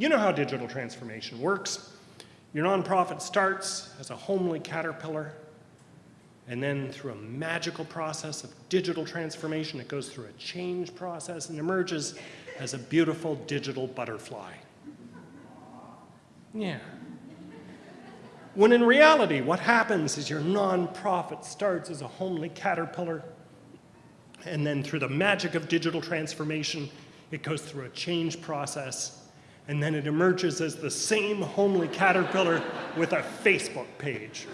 You know how digital transformation works. Your nonprofit starts as a homely caterpillar, and then through a magical process of digital transformation, it goes through a change process and emerges as a beautiful digital butterfly. Yeah. When in reality, what happens is your nonprofit starts as a homely caterpillar, and then through the magic of digital transformation, it goes through a change process, and then it emerges as the same homely caterpillar with a Facebook page.